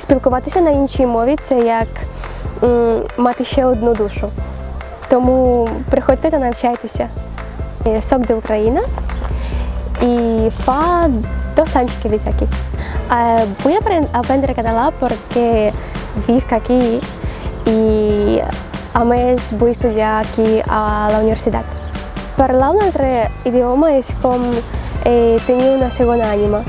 спілкуватися на іншій мові це як м, мати ще одну душу. Тому приходьте та навчайтеся. Е, Сок de Україна y fa dos años que vivo aquí. Eh, voy a apren- aprender catalán porque visc aquí y a més vull estudiar aquí a la universitat. Parlar un altre idioma és com eh, tenir una segona ànima.